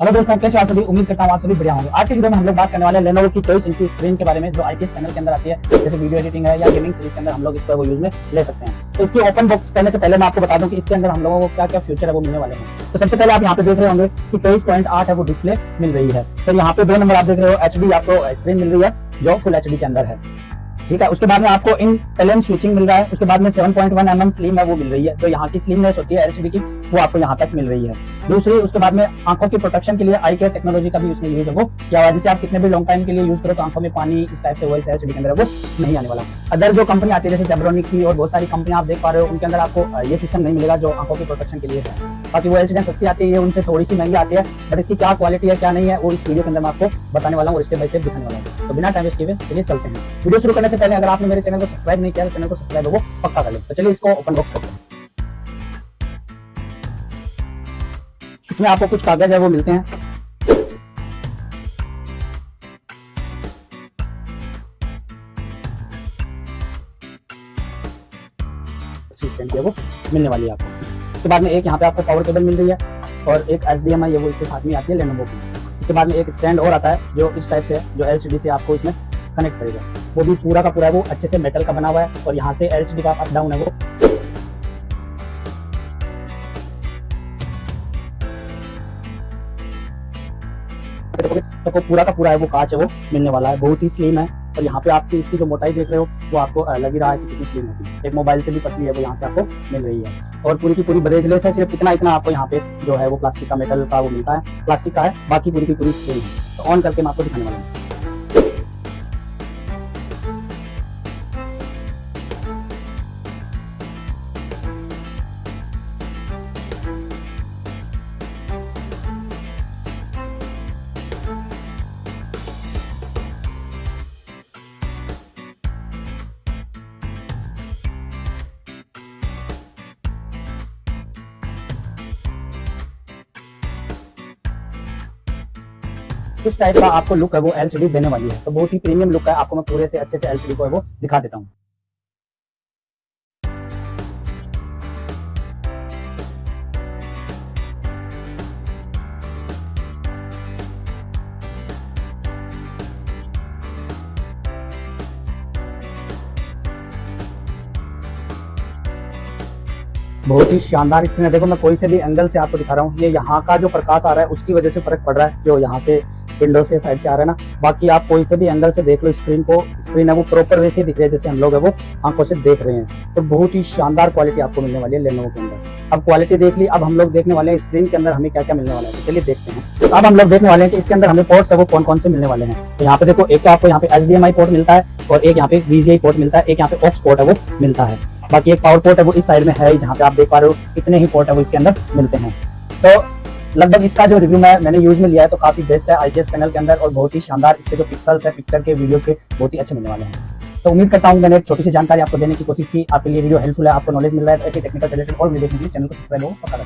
Hello दोस्तों कैसे आप सभी, उम्मीद करता हूँ आप सभी बढ़िया होंगे। आज के वीडियो में हम लोग बात करने वाले हैं लेनोवो की चौबीस इंची स्क्रीन के बारे में, जो आईपीएस पैनल के अंदर आती है। जैसे वीडियो एडिटिंग है या गेमिंग सीरीज़ के अंदर हम लोग इसको वो यूज़ में ले सकते हैं। तो इसकी ओपन बॉक्स करने से पहले मैं आपको बता दूँ कि इसके अंदर हम लोगों को क्या क्या फ्यूचर है, वो मिलने वाले हैं। तो सबसे पहले आप यहाँ पे देख रहे होंगे कि तेईस पॉइंट आठ है वो डिस्प्ले मिल रही है। फिर यहाँ पे दो नंबर आप देख रहे हो HD आपको स्क्रीन मिल रही है, जो फुल HD के अंदर है। ठीक है, उसके बाद में आपको इन एल स्विचिंग मिल रहा है, उसके बाद में 7.1 पॉइंट mm स्लिम है, वो मिल रही है। तो यहाँ की स्लिमनेस होती है एलसीडी की। वो आपको यहाँ तक मिल रही है। दूसरी, उसके बाद में आँखों की प्रोटेक्शन के लिए आई केयर टेक्नोलॉजी का भी उसमें यूज़ है वो। क्या जिसे आप कितने भी लॉन्ग टाइम के लिए यूज़ करो तो आँखों में पानी इस टाइप से वॉइस एलसीडी के अंदर वो नहीं आने वाला। अदर जो कंपनी आती है, जैसे जेब्रोनिक की और बहुत सारी कंपनी आप देख पा रहे हो, उनके अंदर आपको ये सिस्टम नहीं मिलेगा जो आँखों की प्रोटेक्शन के लिए है। बाकी वो एलसीडी सस्ती आती है, उनसे थोड़ी सी महँगी आती है बट इसकी क्या क्वालिटी है, क्या नहीं है, वो इस वीडियो के अंदर मैं आपको बताने वाला हूँ और स्टेप बाय स्टेप दिखाने वाला हूँ। तो बिना टाइम किए चलिए चलते हैं। वीडियो शुरू करने से पहले अगर आपने मेरे चैनल को सब्सक्राइब नहीं किया तो चैनल को सब्सक्राइब वो पक्का कर ले। तो चलिए इसको ओपन बॉक्स इसमें आपको कुछ कागज़ है, वो मिलते हैं। वो, मिलने वाली है आपको। उसके बाद में एक यहाँ पे आपको पावर केबल मिल रही है और एक एस डी एम आई वो इसके साथ में आती है लेनोवो की। उसके बाद में एक स्टैंड और आता है, जो इस टाइप से जो एल सी डी से आपको इसमें कनेक्ट करेगा। वो भी पूरा का पूरा वो अच्छे से मेटल का बना हुआ है और यहाँ से एल सी डी का अप डाउन है वो। तो पूरा का पूरा है, वो कांच है, वो मिलने वाला है। बहुत ही स्लिम है। और यहाँ पे आपकी इसकी जो मोटाई देख रहे हो, वो आपको लग ही रहा है कि कितनी स्लिम होती है एक मोबाइल से भी पतली है, वो यहाँ से आपको मिल रही है। और पूरी की पूरी ब्रेजलेस है, सिर्फ़ इतना इतना आपको यहाँ पे जो है वो प्लास्टिक का मेटल का वो मिलता है। प्लास्टिक का है, बाकी पूरी की पूरी स्लिम है। तो ऑन करके मैं आपको दिखाने वाला हूँ। किस टाइप का आपको लुक है, वो एलसीडी देने वाली है। तो बहुत ही प्रीमियम लुक है, आपको मैं पूरे से अच्छे से एलसीडी को वो दिखा देता हूँ। बहुत ही शानदार स्क्रीन है। देखो, मैं कोई से भी एंगल से आपको दिखा रहा हूँ। ये यहाँ का जो प्रकाश आ रहा है, उसकी वजह से फ़र्क पड़ रहा है, जो यहाँ से विंडो से साइड से आ रहा है ना। बाकी आप कोई से भी एंगल से देख लो स्क्रीन को स्क्रीन है वो प्रॉपर वैसे दिख रही है, जैसे हम लोग है वो आँखों से देख रहे हैं। तो बहुत ही शानदार क्वालिटी आपको मिलने वाली है लेनोवो के अंदर। अब क्वालिटी देख ली, अब हम लोग देखने वाले हैं स्क्रीन के अंदर हमें क्या क्या मिलने वाला है। तो चलिए देखते हैं। तो अब हम लोग देखने वाले हैं कि इसके अंदर हमें पोर्ट्स है वो कौन कौन से मिलने वाले हैं। तो यहाँ पे देखो, एक तो आपको यहाँ पे एच पोर्ट मिलता है और एक यहाँ पे वीजीआई पोर्ट मिलता है, एक यहाँ पे ऑक्स पोर्ट है वो मिलता है। बाकी एक पावर पोर्ट है वो इस साइड में है जहाँ पे आप देख पा रहे हो इतने ही पोर्ट है वो इसके अंदर मिलते हैं। तो लगभग इसका जो रिव्यू मैं, मैंने यूज़ में लिया है तो काफ़ी बेस्ट है आईपीएस पैनल के अंदर और बहुत ही शानदार इसके जो पिक्सल्स है पिक्चर के वीडियो के, बहुत ही अच्छे मिलने वाले हैं। तो उम्मीद करता हूँ मैंने एक छोटी सी जानकारी आपको देने की कोशिश की। आपके लिए वीडियो हेल्पफुल है, आपको नॉलेज मिल रहा है ऐसी ऐसे टेक्निकल रिलेटेड और लिए चैनल को सब्सक्राइब हो पता